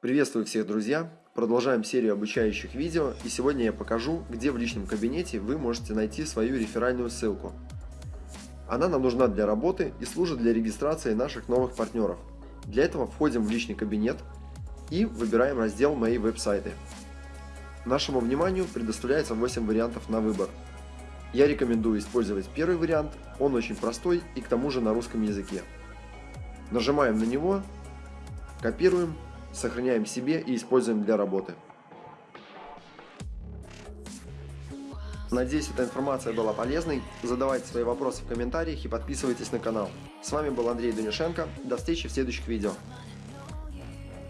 Приветствую всех, друзья! Продолжаем серию обучающих видео, и сегодня я покажу, где в личном кабинете вы можете найти свою реферальную ссылку. Она нам нужна для работы и служит для регистрации наших новых партнеров. Для этого входим в личный кабинет и выбираем раздел «Мои веб-сайты». Нашему вниманию предоставляется 8 вариантов на выбор. Я рекомендую использовать первый вариант, он очень простой и к тому же на русском языке. Нажимаем на него, копируем сохраняем себе и используем для работы. Надеюсь, эта информация была полезной. Задавайте свои вопросы в комментариях и подписывайтесь на канал. С вами был Андрей Данюшенко. До встречи в следующих видео.